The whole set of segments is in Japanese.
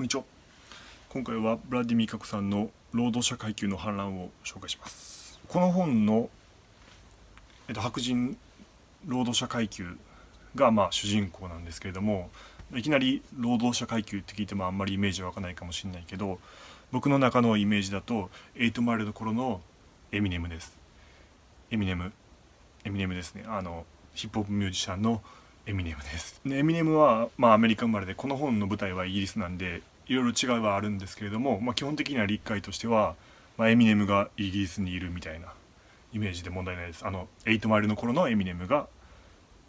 こんにちは。今回はブラディミカコさんの労働者階級の反乱を紹介します。この本の、えっと、白人労働者階級がまあ主人公なんですけれどもいきなり労働者階級って聞いてもあんまりイメージ湧かないかもしれないけど僕の中のイメージだと8マイルの頃のエミネムです。エミネムエミネムですね。あのヒップホップミュージシャンのエミネムです。でエミネムは、まあ、アメリカ生まれでこの本の舞台はイギリスなんでいろいろ違いはあるんですけれども、まあ、基本的には理解としては、まあ、エミネムがイギリスにいるみたいなイメージで問題ないです。あの8マイルの頃のエミネムが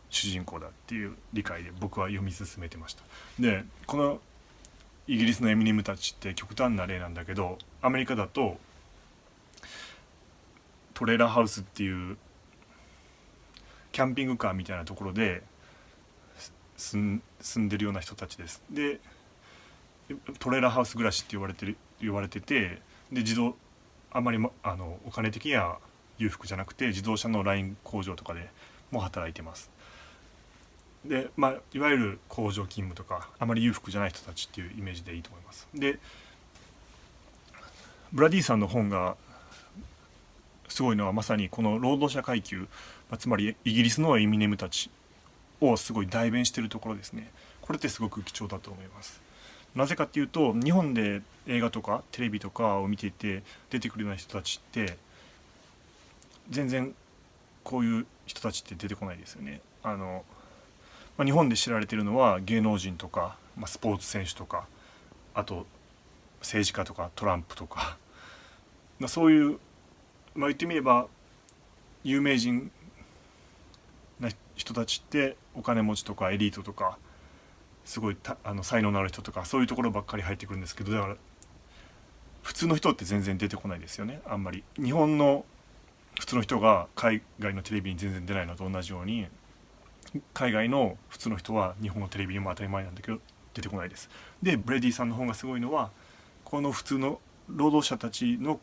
主人公だっていう理解で僕は読み進めてました。でこのイギリスのエミネムたちって極端な例なんだけどアメリカだとトレーラーハウスっていうキャンピングカーみたいなところで住んでるような人たちです。でトレーラーハウス暮らしって言われてる言われててで自動あまり、ま、あのお金的には裕福じゃなくて自動車のライン工場とかでも働いてます。でまあいわゆる工場勤務とかあまり裕福じゃない人たちっていうイメージでいいと思います。でブラディさんの本がすごいのはまさにこの労働者階級、まあ、つまりイギリスのエミネムたちをすごい代弁してるところですね。これってすごく貴重だと思います。なぜかっていうと日本で映画とかテレビとかを見ていて出てくるような人たちって全然こういう人たちって出てこないですよね。あの、まあ、日本で知られてるのは芸能人とか、まあ、スポーツ選手とかあと政治家とかトランプとか、まあ、そういう、まあ、言ってみれば有名人な人たちってお金持ちとかエリートとかすごいあの才能のある人とかそういうところばっかり入ってくるんですけどだから普通の人って全然出てこないですよねあんまり。日本の普通の人が海外のテレビに全然出ないのと同じように海外の普通の人は日本のテレビにも当たり前なんだけど出てこないです。でブレディさんの方がすごいのはこの普通の労働者たちの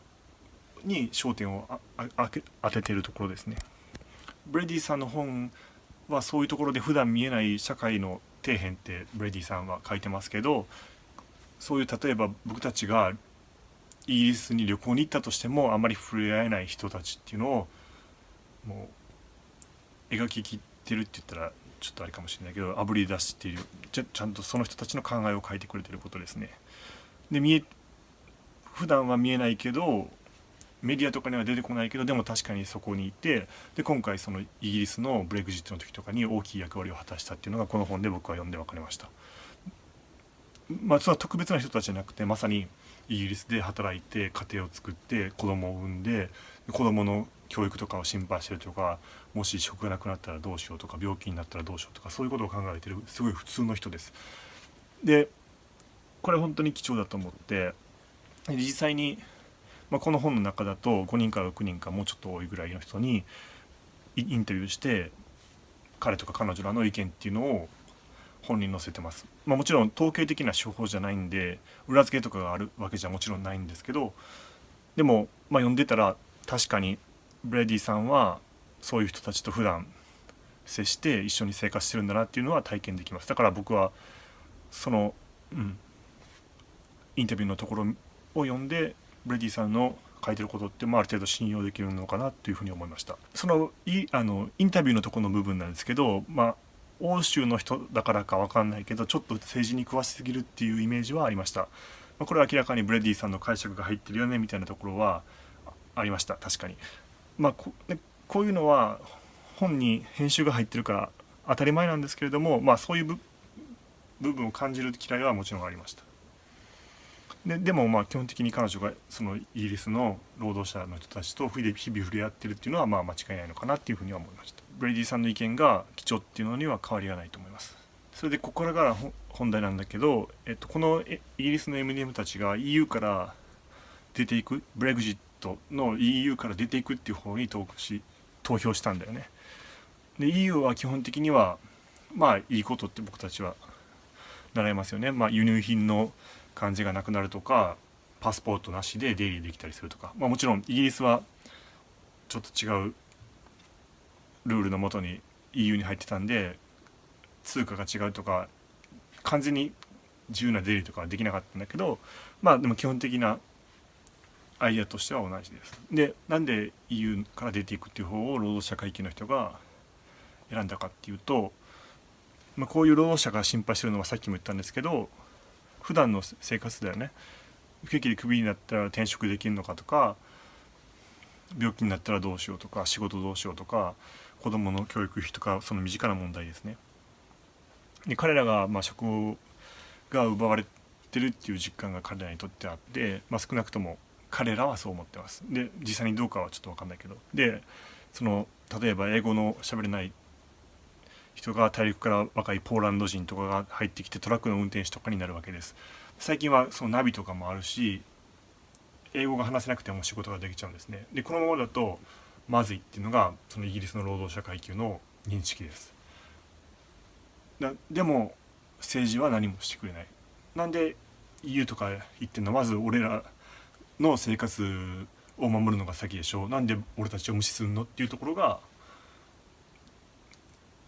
に焦点を当ててるところですね。ブレディさんの本はそういうところで普段見えない社会の底辺ってブレディさんは書いてますけどそういう例えば僕たちがイギリスに旅行に行ったとしてもあまり触れ合えない人たちっていうのをもう描ききってるって言ったらちょっとあれかもしれないけどあぶり出しているちゃちゃんとその人たちの考えを書いてくれてることですね。で見え普段は見えないけどメディアとかには出てこないけどでも確かにそこにいてで今回そのイギリスのブレグジットの時とかに大きい役割を果たしたっていうのがこの本で僕は読んで分かりました。まあ、それは特別な人たちじゃなくてまさにイギリスで働いて家庭を作って子供を産んで子供の教育とかを心配してるとかもし食がなくなったらどうしようとか病気になったらどうしようとかそういうことを考えてるすごい普通の人です。でこれ本当に貴重だと思って実際にまあ、この本の中だと5人から6人かもうちょっと多いぐらいの人にインタビューして彼とか彼女らの意見っていうのを本に載せてます。まあ、もちろん統計的な手法じゃないんで裏付けとかがあるわけじゃもちろんないんですけどでも、まあ、読んでたら確かにブレディさんはそういう人たちと普段接して一緒に生活してるんだなっていうのは体験できますだから僕はその、うん、インタビューのところを読んでブレディさんの書いてることって、まあ、ある程度信用できるのかなというふうに思いました。そのいあのインタビューのとこの部分なんですけど、まあ、欧州の人だからか分かんないけどちょっと政治に詳しすぎるっていうイメージはありました、まあ、これは明らかにブレディさんの解釈が入ってるよねみたいなところはありました。確かに。まあここういうのは本に編集が入ってるから当たり前なんですけれどもまあそういう部分を感じる嫌いはもちろんありました。ででもまあ基本的に彼女がそのイギリスの労働者の人たちと日々触れ合ってるっていうのはまあ間違いないのかなっていうふうには思いました。ブレイディさんの意見が貴重っていうのには変わりがないと思います。それでここからが本題なんだけど、えっと、このイギリスの MDM たちが EU から出ていくブレグジットの EU から出ていくっていう方に投し投票したんだよね。で EU は基本的にはまあいいことって僕たちは習いますよね。まあ輸入品の感じがなくなるとかパスポートなしで出入りできたりするとか、まあ、もちろんイギリスはちょっと違うルールのもとに EU に入ってたんで通貨が違うとか完全に自由な出入りとかはできなかったんだけどまあでも基本的なアイデアとしては同じです。でなんで EU から出ていくっていう方を労働者階級の人が選んだかっていうと、まあ、こういう労働者が心配してるのはさっきも言ったんですけど普段の生活だよね不景気でクビになったら転職できるのかとか病気になったらどうしようとか仕事どうしようとか子どもの教育費とかその身近な問題ですね。で彼らがまあ職が奪われてるっていう実感が彼らにとってあって、まあ、少なくとも彼らはそう思ってます。で実際にどうかはちょっと分かんないけどでその例えば英語の喋れない人が大陸から若いポーランド人とかが入ってきてトラックの運転手とかになるわけです。最近はそのナビとかもあるし英語が話せなくても仕事ができちゃうんですね。でこのままだとまずいっていうのがそのイギリスの労働者階級の認識です。だでも政治は何もしてくれない。なんで EU とか言ってんの？まず俺らの生活を守るのが先でしょうなんで俺たちを無視するの？っていうところが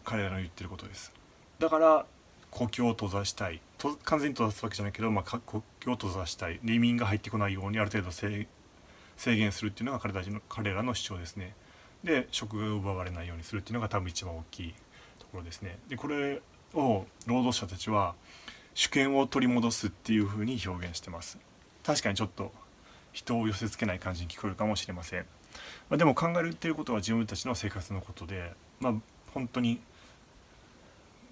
彼らの言ってることです。だから国境を閉ざしたい。と完全に閉ざすわけじゃないけど、まあ、国境を閉ざしたい。移民が入ってこないようにある程度制限するっていうのが彼たちの彼らの主張ですね。で職が奪われないようにするっていうのが多分一番大きいところですね。でこれを労働者たちは主権を取り戻すっていうふうに表現してます。確かにちょっと人を寄せつけない感じに聞こえるかもしれません、まあ、でも考えるっていることは自分たちの生活のことでまあ本当に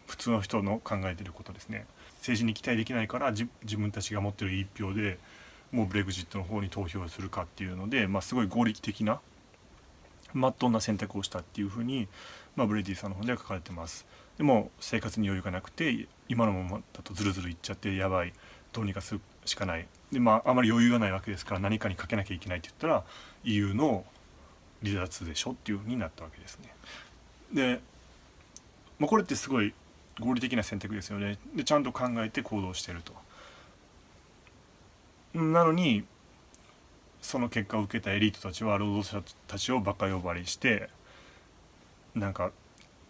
普通の人の考えてることですね。政治に期待できないから自分たちが持ってる一票でもうブレグジットの方に投票するかっていうので、まあ、すごい合理的なまっとうな選択をしたっていうふうに、まあ、ブレディさんの方では書かれてます。でも生活に余裕がなくて今のままだとズルズルいっちゃってやばいどうにかするしかない。でまああまり余裕がないわけですから何かにかけなきゃいけないって言ったら EU の離脱でしょっていうふうになったわけですね。で、まあ、これってすごい合理的な選択ですよね。でちゃんと考えて行動してると。なのにその結果を受けたエリートたちは労働者たちをバカ呼ばわりしてなんか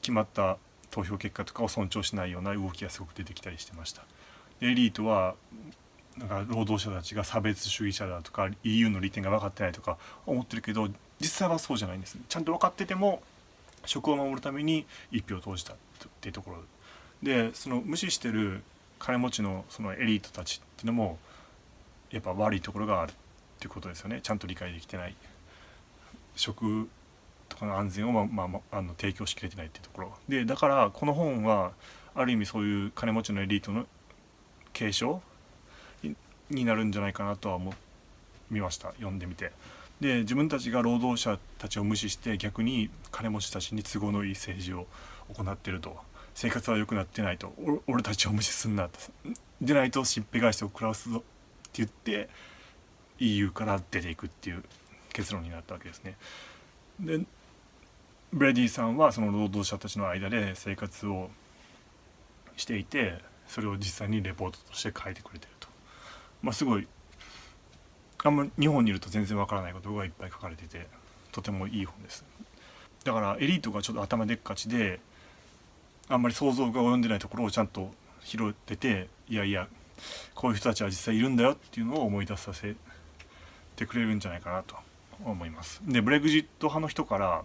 決まった投票結果とかを尊重しないような動きがすごく出てきたりしてました。エリートはなんか労働者たちが差別主義者だとか EU の利点が分かってないとか思ってるけど実際はそうじゃないんです。ちゃんと分かってても職を守るために一票投じたっていうところでその無視してる金持ちのそのエリートたちっていうのもやっぱ悪いところがあるっていうことですよね。ちゃんと理解できてない。食とかの安全を、まあまあ、あの提供しきれてないっていうところ。でだからこの本はある意味そういう金持ちのエリートの継承になるんじゃないかなとは思みました。読んでみて。で自分たちが労働者たちを無視して逆に金持ちたちに都合のいい政治を行ってると。生活は良くなってないと俺たちを無視すんなとでないとしっぺ返しを食らわすぞって言って EU から出ていくっていう結論になったわけですね。でブレディさんはその労働者たちの間で生活をしていてそれを実際にレポートとして書いてくれてると。まあ、すごいあんま日本にいると全然わからないことがいっぱい書かれててとてもいい本です。だからエリートがちょっと頭でっかちであんまり想像が及んでないところをちゃんと拾ってていやいやこういう人たちは実際いるんだよっていうのを思い出させてくれるんじゃないかなと思います。でブレグジット派の人から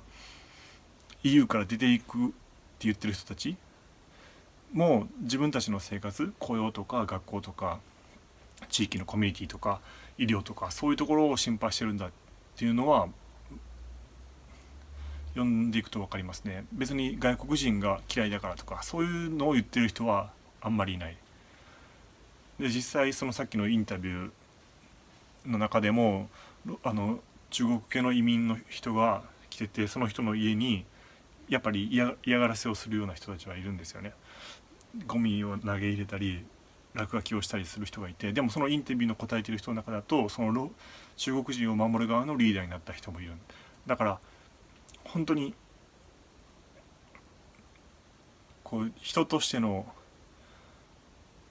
EU から出ていくって言ってる人たちも自分たちの生活雇用とか学校とか地域のコミュニティとか医療とかそういうところを心配してるんだっていうのは読んでいくと分かりますね。別に外国人が嫌いだからとかそういうのを言ってる人はあんまりいない。で実際そのさっきのインタビューの中でもあの中国系の移民の人が来ててその人の家にやっぱり嫌がらせをするような人たちはいるんですよね。ゴミを投げ入れたり落書きをしたりする人がいてでもそのインタビューの答えてる人の中だとその中国人を守る側のリーダーになった人もいる。だから本当にこう人としての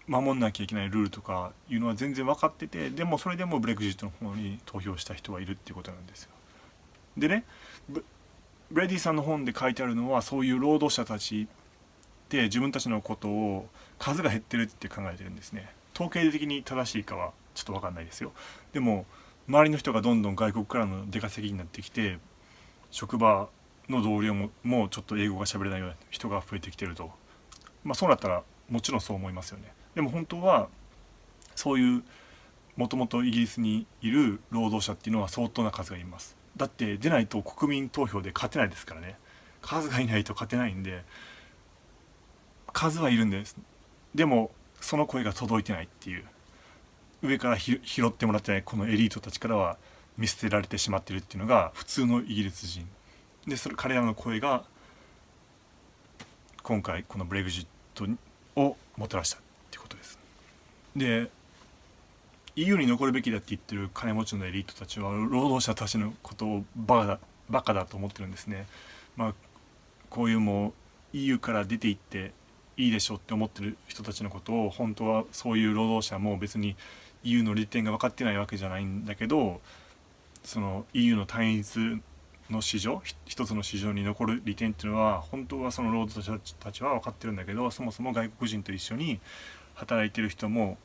守んなきゃいけないルールとかいうのは全然分かっててでもそれでもブレグジットの方に投票した人はいるっていうことなんですよ。でねブレディさんの本で書いてあるのはそういう労働者たちって自分たちのことを数が減ってるって考えてるんですね。統計的に正しいかはちょっと分かんないですよでも周りの人がどんどん外国からの出稼ぎになってきて職場の同僚ももうちょっと英語が喋れないような人が増えてきてると。まあそうなったらもちろんそう思いますよね。でも本当はそういうもともとイギリスにいる労働者っていうのは相当な数がいます。だって出ないと国民投票で勝てないですからね。数がいないと勝てないんで数はいるんです。でもその声が届いてないっていう。上から拾ってもらってないこのエリートたちからは見捨てられてしまってるっていうのが普通のイギリス人。でそれ彼らの声が今回このブレグジットをもたらしたっていうことです。で EU に残るべきだって言ってる金持ちのエリートたちは労働者たちのことをバカだバカだと思ってるんですね。まあこういうもう EU から出ていっていいでしょうって思ってる人たちのことを本当はそういう労働者も別に EU の利点が分かってないわけじゃないんだけどその EU の単一の市場一つの市場に残る利点っていうのは本当はその労働者たちは分かってるんだけどそもそも外国人と一緒に働いてる人も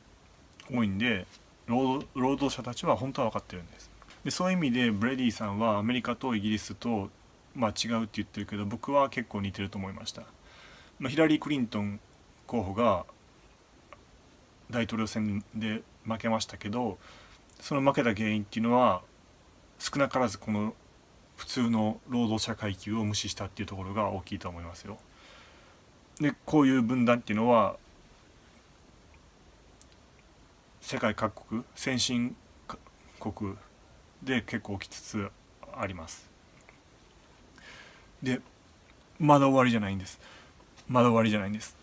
多いんで労働者たちは本当は分かってるんです。でそういう意味でブレディさんはアメリカとイギリスと、まあ、違うって言ってるけど僕は結構似てると思いました。まあ、ヒラリー・クリントン候補が大統領選で負けましたけどその負けた原因っていうのは少なからずこの普通の労働者階級を無視したっていうところが大きいと思いますよ。でこういう分断っていうのは世界各国先進国で結構起きつつあります。でまだ終わりじゃないんです。まだ終わりじゃないんです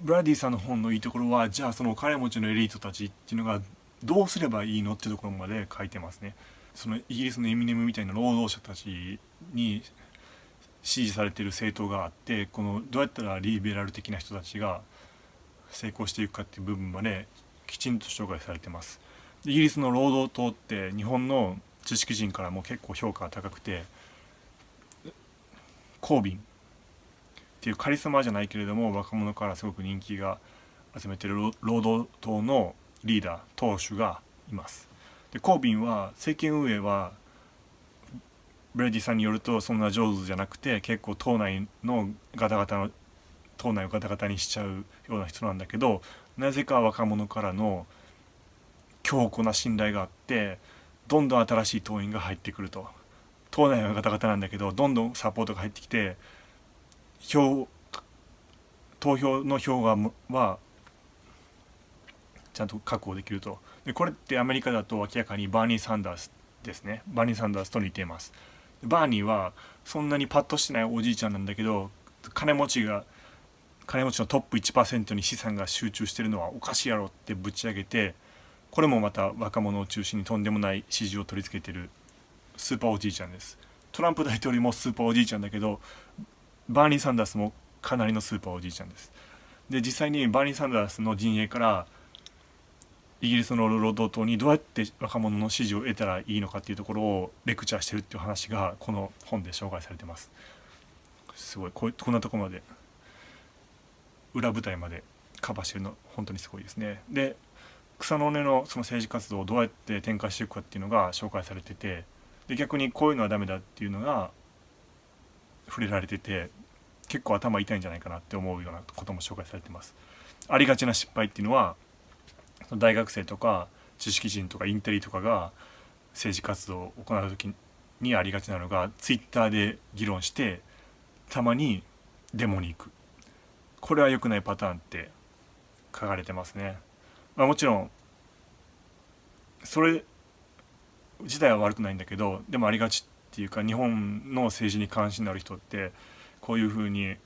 ブラディさんの本のいいところはじゃあそのお金持ちのエリートたちっていうのがどうすればいいのっていうところまで書いてますねそのイギリスのエミネムみたいな労働者たちに支持されている政党があってこのどうやったらリベラル的な人たちが成功していくかっていう部分まできちんと紹介されてますイギリスの労働党って日本の知識人からも結構評価が高くてコービンっていうカリスマじゃないけれども若者からすごく人気が集めてる労働党のリーダー党首がいます。でコービンは政権運営はブレディさんによるとそんな上手じゃなくて結構党内のガタガタの党内をガタガタにしちゃうような人なんだけどなぜか若者からの強固な信頼があってどんどん新しい党員が入ってくると。党内はガタガタなんだけどどんどんサポートが入ってきて票投票の票がはちゃんと確保できると。でこれってアメリカだと明らかにバーニー・サンダースですね。バーニー・サンダースと似ています。バーニーはそんなにパッとしてないおじいちゃんなんだけど金持ちが金持ちのトップ1%に資産が集中してるのはおかしいやろってぶち上げてこれもまた若者を中心にとんでもない支持を取り付けてるスーパーおじいちゃんです。トランプ大統領もスーパーおじいちゃんだけどバーニー・サンダースもかなりのスーパーおじいちゃんです。で実際にバーニー・サンダースの陣営からイギリスの労働党にどうやって若者の支持を得たらいいのかっていうところをレクチャーしてるっていう話がこの本で紹介されてます。すごい。ここんなとこまで裏舞台までカバーしてるの本当にす。ごいですねで草の根のその政治活動をどうやって展開していくかっていうのが紹介されててで逆にこういうのはダメだっていうのが触れられてて結構頭痛いんじゃないかなって思うようなことも紹介されてます。ありがちな失敗っていうのは大学生とか知識人とかインテリとかが政治活動を行う時にありがちなのがツイッターで議論してたまにデモに行くこれは良くないパターンって書かれてますね。まあ、もちろんそれ自体は悪くないんだけどでもありがちっていうか日本の政治に関心のある人ってこういうふうに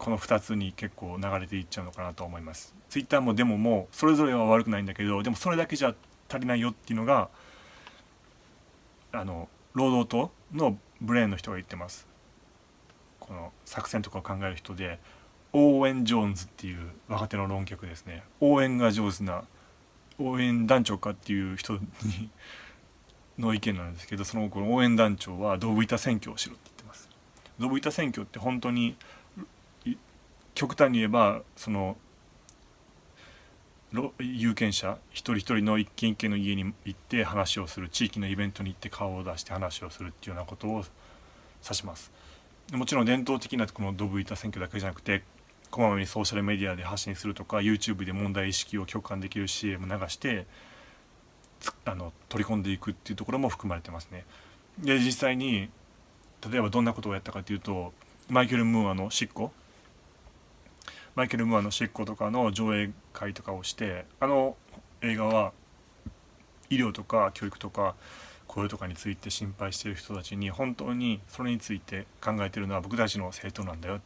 この2つに結構流れていっちゃうのかなと思います。ツイッターもデモもうそれぞれは悪くないんだけどでもそれだけじゃ足りないよっていうのがあの労働党のブレーンの人が言ってます。この作戦とかを考える人でオーエン・ジョーンズっていう若手の論客ですね応援が上手な応援団長かっていう人にの意見なんですけどそのこの応援団長はドブ板選挙をしろって言ってます。ドブ板選挙って本当に極端に言えばその有権者一人一人の一軒一軒の家に行って話をする地域のイベントに行って顔を出して話をするっていうようなことを指しますもちろん伝統的なこのドブ板選挙だけじゃなくてこまめにソーシャルメディアで発信するとか YouTube で問題意識を共感できる CM 流してあの取り込んでいくっていうところも含まれてますね。で実際に例えばどんなことをやったかというとマイケル・ムーアの執行マイケル・ムーアの執行とかの上映会とかをしてあの映画は医療とか教育とか雇用とかについて心配している人たちに本当にそれについて考えてるのは僕たちの政党なんだよ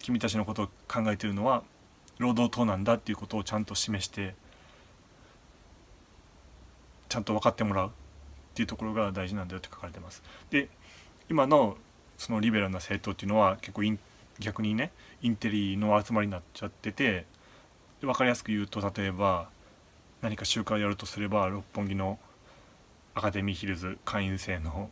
君たちのことを考えているのは労働党なんだっていうことをちゃんと示してちゃんと分かってもらうっていうところが大事なんだよって書かれてます。で今のそのリベラルな政党っていうのは結構逆にねインテリの集まりになっちゃってて分かりやすく言うと例えば何か集会をやるとすれば六本木のアカデミーヒルズ会員制の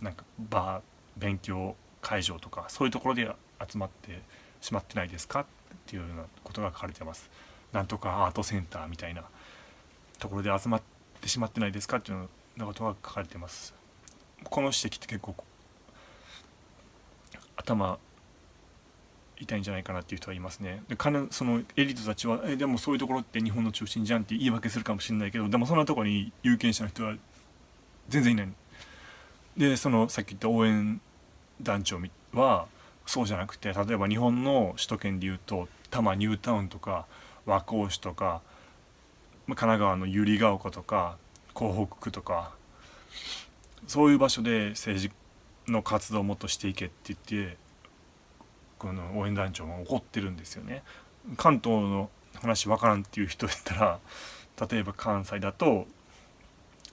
なんかバー勉強会場とかそういうところで集まってしまってないですか？っていうようなことが書かれてます。なんとかアートセンターみたいなところで集まってしまってないですか？っていうようなことが書かれてます。この指摘って結構頭痛いんじゃないかなっていう人はいますね。でそのエリートたちはえでもそういうところって日本の中心じゃんって言い訳するかもしれないけどでもそんなとこに有権者の人は全然いない。でそのさっき言った応援団長はそうじゃなくて例えば日本の首都圏でいうと多摩ニュータウンとか和光市とか神奈川の百合ヶ丘とか港北区とかそういう場所で政治の活動をもっとしていけって言ってこの応援団長も怒ってるんですよね。関東の話分からんっていう人やったら例えば関西だと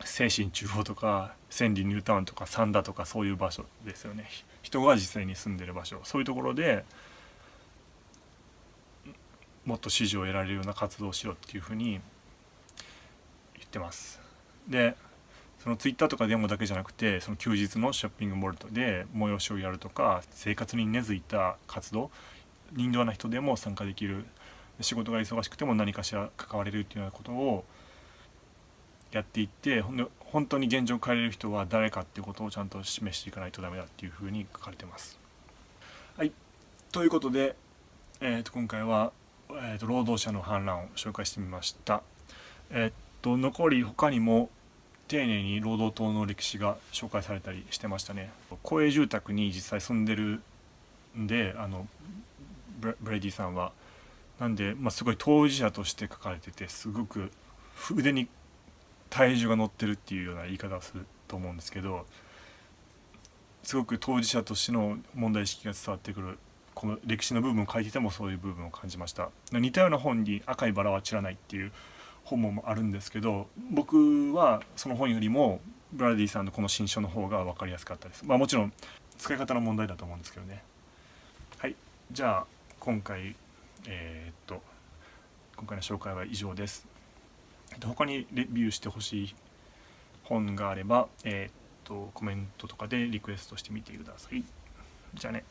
精神中央とか千里ニュータウンとか三田とかそういう場所ですよね。人が実際に住んでる場所。そういうところでもっと支持を得られるような活動をしろっていうふうに言ってます。でそのツイッターとかデモだけじゃなくてその休日のショッピングモールで催しをやるとか生活に根付いた活動人形な人でも参加できる仕事が忙しくても何かしら関われるっていうようなことをやっていってほんで本当に現状を変えれる人は誰かっていうことをちゃんと示していかないとダメだっていうふうに書かれてます。はいということで、えー、と今回は、えー、と労働者の反乱を紹介してみました。えーと残り他にも丁寧に労働党の歴史が紹介されたりしてましたね。公営住宅に実際住んでるんであのブレディさんは。なんで、まあ、すごい当事者として書かれててすごく腕に体重が乗ってるっていうような言い方をすると思うんですけどすごく当事者としての問題意識が伝わってくる。この歴史の部分を書いててもそういう部分を感じました。似たような本に「赤いバラは散らない」っていう本もあるんですけど僕はその本よりもブラディさんのこの新書の方が分かりやすかったです。まあもちろん使い方の問題だと思うんですけどね。はい。じゃあ今回えー、っと今回の紹介は以上です。他にレビューしてほしい本があればえー、っとコメントとかでリクエストしてみてください。じゃあね。